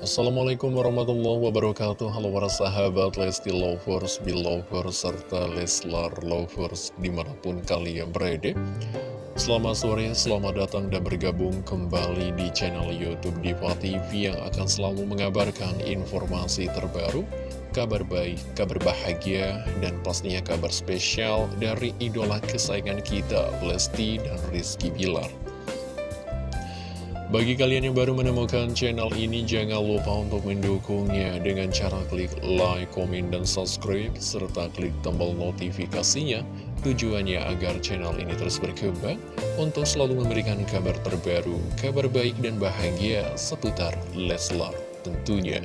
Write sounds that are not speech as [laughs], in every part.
Assalamualaikum warahmatullahi wabarakatuh. Halo para sahabat Lesti Lovers, Belovers, serta Leslar Lovers di mana pun kalian berada. Selamat sore, selamat datang dan bergabung kembali di channel Youtube Diva TV Yang akan selalu mengabarkan informasi terbaru Kabar baik, kabar bahagia, dan pastinya kabar spesial dari idola kesayangan kita Lesti dan Rizky Bilar bagi kalian yang baru menemukan channel ini, jangan lupa untuk mendukungnya dengan cara klik like, komen, dan subscribe, serta klik tombol notifikasinya. Tujuannya agar channel ini terus berkembang untuk selalu memberikan kabar terbaru, kabar baik dan bahagia seputar Leslar tentunya.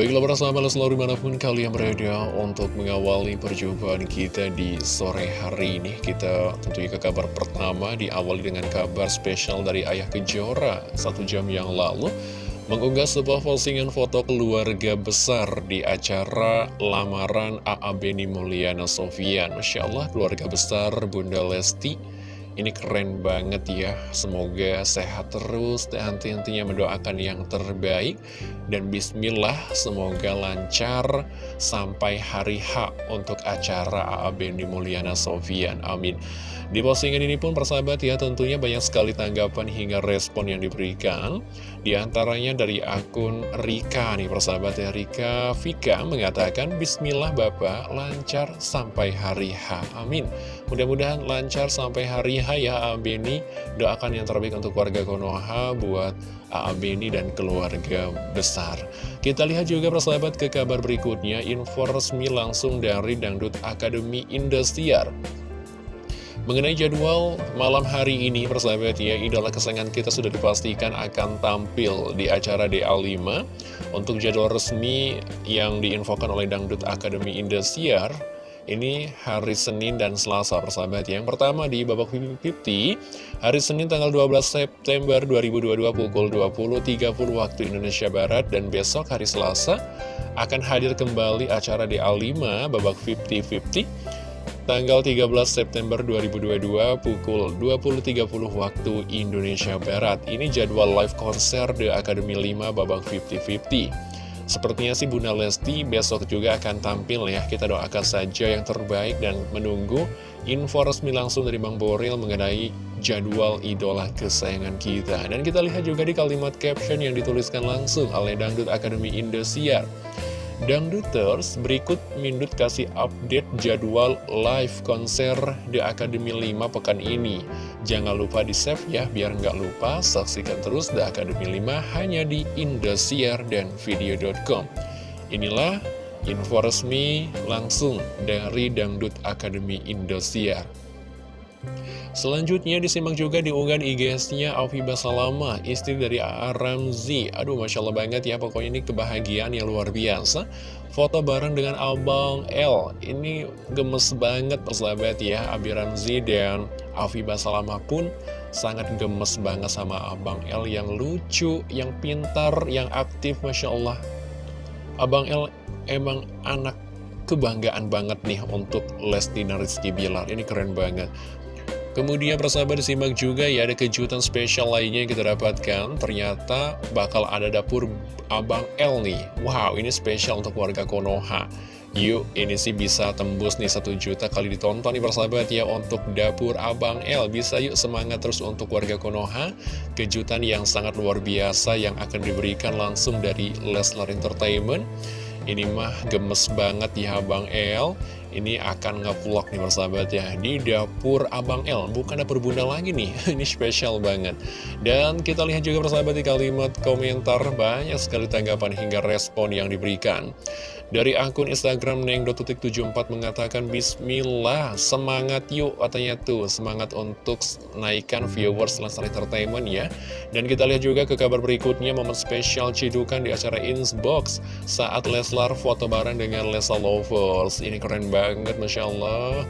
Baiklah sahabat selalu di mana pun kalian berada untuk mengawali perjumpaan kita di sore hari ini Kita tentunya ke kabar pertama diawali dengan kabar spesial dari Ayah Kejora Satu jam yang lalu mengunggah sebuah postingan foto keluarga besar di acara lamaran A.A. Beni Mulyana Sofian Masya Allah keluarga besar Bunda Lesti ini keren banget ya, semoga sehat terus dan henti-hentinya mendoakan yang terbaik. Dan bismillah, semoga lancar sampai hari H untuk acara AAB di Mulyana Sofian. Amin. Di postingan ini pun persahabat ya tentunya banyak sekali tanggapan hingga respon yang diberikan. Di antaranya dari akun Rika nih persahabat ya. Rika Vika mengatakan Bismillah Bapak. Lancar sampai hari H. Amin. Mudah-mudahan lancar sampai hari H ya Abeni Doakan yang terbaik untuk warga Konoha buat Abeni dan keluarga besar. Kita lihat juga persahabat ke kabar berikutnya. Info resmi langsung dari Dangdut Akademi Indosiar. Mengenai jadwal malam hari ini, persahabat ya, idola kesayangan kita sudah dipastikan akan tampil di acara DA5. Untuk jadwal resmi yang diinfokan oleh Dangdut Akademi Indosiar, ini hari Senin dan Selasa, persahabat. Yang pertama di babak 50, hari Senin tanggal 12 September 2022 pukul 20.30 waktu Indonesia Barat, dan besok hari Selasa akan hadir kembali acara DA5 babak 50-50 tanggal 13 September 2022 pukul 20.30 waktu Indonesia Barat. Ini jadwal live konser The Academy 5 babak 50-50. Sepertinya sih Bunda Lesti besok juga akan tampil ya. Kita doakan saja yang terbaik dan menunggu info resmi langsung dari Bang Boril mengenai jadwal idola kesayangan kita. Dan kita lihat juga di kalimat caption yang dituliskan langsung oleh Dangdut Academy Indosiar. Dangduters, berikut Mindut kasih update jadwal live konser The Academy 5 pekan ini. Jangan lupa di save ya, biar nggak lupa saksikan terus The Academy 5 hanya di Indosiar dan video.com. Inilah info resmi langsung dari Dangdut Academy Indosiar. Selanjutnya disimak juga di unggahan IG-nya Aufibah Salama, istri dari A.A. Ramzi. Aduh, Masya Allah banget ya, pokoknya ini kebahagiaan yang luar biasa. Foto bareng dengan Abang L, ini gemes banget persahabat ya, Abi Ramzi dan Aufibah Salama pun sangat gemes banget sama Abang L yang lucu, yang pintar, yang aktif, Masya Allah. Abang L emang anak kebanggaan banget nih untuk Lesti dan Rizky Bilar, ini keren banget. Kemudian persahabat disimak juga ya ada kejutan spesial lainnya yang kita dapatkan. Ternyata bakal ada dapur Abang L nih. Wow ini spesial untuk warga Konoha. Yuk ini sih bisa tembus nih satu juta kali ditonton nih persahabat ya Untuk dapur Abang L. Bisa yuk semangat terus untuk warga Konoha. Kejutan yang sangat luar biasa yang akan diberikan langsung dari Leslar Entertainment. Ini mah gemes banget ya Abang El Ini akan ngevlog nih persahabat ya. Di dapur Abang El Bukan dapur bunda lagi nih. [laughs] Ini spesial banget. Dan kita lihat juga persahabat di kalimat komentar. Banyak sekali tanggapan hingga respon yang diberikan dari akun Instagram Neng.74 mengatakan Bismillah, semangat yuk katanya tuh. Semangat untuk naikkan viewers Leslar Entertainment ya. Dan kita lihat juga ke kabar berikutnya Momen spesial cidukan di acara Insbox Saat Leslar foto bareng dengan Lesa Lovers. Ini keren banget Masya Allah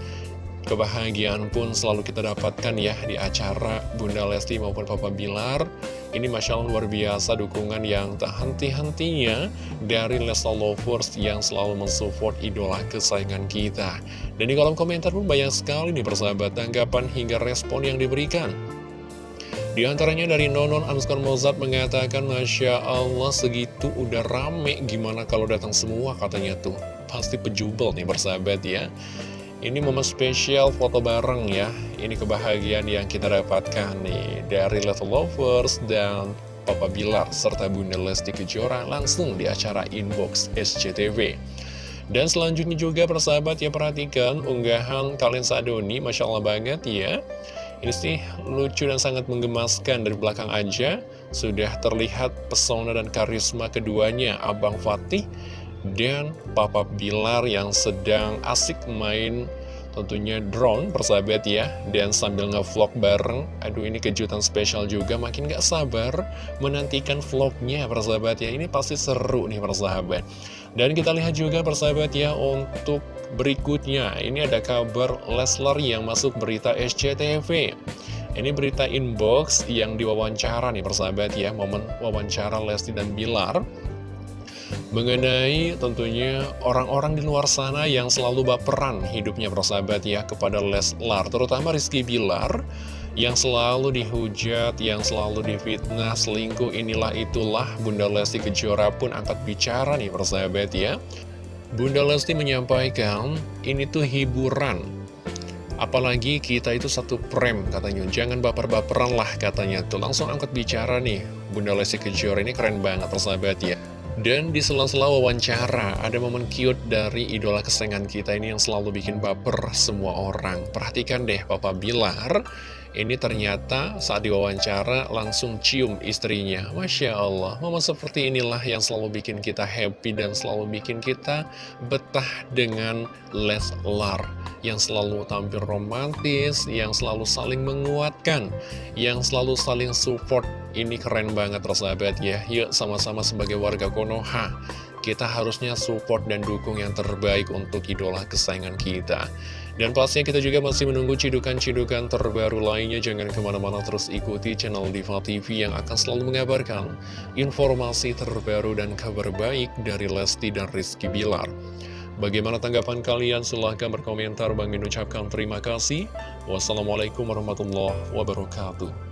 Kebahagiaan pun selalu kita dapatkan ya di acara Bunda Lesti maupun Papa Bilar. Ini Masya Allah luar biasa dukungan yang tak henti-hentinya dari Lesta Lovers yang selalu mensupport idola kesayangan kita. Dan di kolom komentar pun banyak sekali nih persahabat tanggapan hingga respon yang diberikan. Di antaranya dari Nonon Anskar Mozart mengatakan Masya Allah segitu udah rame gimana kalau datang semua? Katanya tuh. Pasti pejubel nih bersahabat ya Ini momen spesial foto bareng ya. Ini kebahagiaan yang kita dapatkan nih Dari Little Lovers dan Papa Bilar serta Bunda Lesti Kejora langsung di acara Inbox SCTV dan selanjutnya juga persahabat ya perhatikan unggahan kalian Sadoni Masya Allah banget ya. Ini sih lucu dan sangat menggemaskan dari belakang aja. Sudah terlihat pesona dan karisma keduanya Abang Fatih dan Papa Bilar yang sedang asik main tentunya drone persahabat ya dan sambil ngevlog bareng. Aduh ini kejutan spesial juga makin gak sabar menantikan vlognya persahabat ya. Ini pasti seru nih persahabat. Dan kita lihat juga persahabat ya untuk berikutnya. Ini ada kabar Leslar yang masuk berita SCTV ini berita inbox yang diwawancara nih persahabat ya momen wawancara Lesti dan Bilar mengenai tentunya orang-orang di luar sana yang selalu baperan hidupnya persahabat ya kepada Leslar, terutama Rizky Bilar yang selalu dihujat, yang selalu difitnah, selingkuh inilah itulah Bunda Lesti Kejora pun angkat bicara nih persahabat ya. Bunda Lesti menyampaikan ini tuh hiburan. Apalagi kita itu satu prem katanya. Jangan baper-baperan lah katanya tuh. Langsung angkat bicara nih Bunda Lesti Kejora ini keren banget persahabat ya dan di sela-sela wawancara, ada momen cute dari idola kesayangan kita ini yang selalu bikin baper semua orang. Perhatikan deh Papa Bilar, ini ternyata saat diwawancara langsung cium istrinya. Masya Allah, momen seperti inilah yang selalu bikin kita happy dan selalu bikin kita betah dengan Leslar. Yang selalu tampil romantis, yang selalu saling menguatkan, yang selalu saling support ini keren banget persahabat ya Yuk sama-sama sebagai warga Konoha Kita harusnya support dan dukung yang terbaik untuk idola kesayangan kita Dan pastinya kita juga masih menunggu cidukan-cidukan terbaru lainnya Jangan ke mana-mana terus ikuti channel Diva TV yang akan selalu mengabarkan Informasi terbaru dan kabar baik dari Lesti dan Rizky Bilar Bagaimana tanggapan kalian? Silahkan berkomentar. Bang ucapkan terima kasih. Wassalamualaikum warahmatullahi wabarakatuh.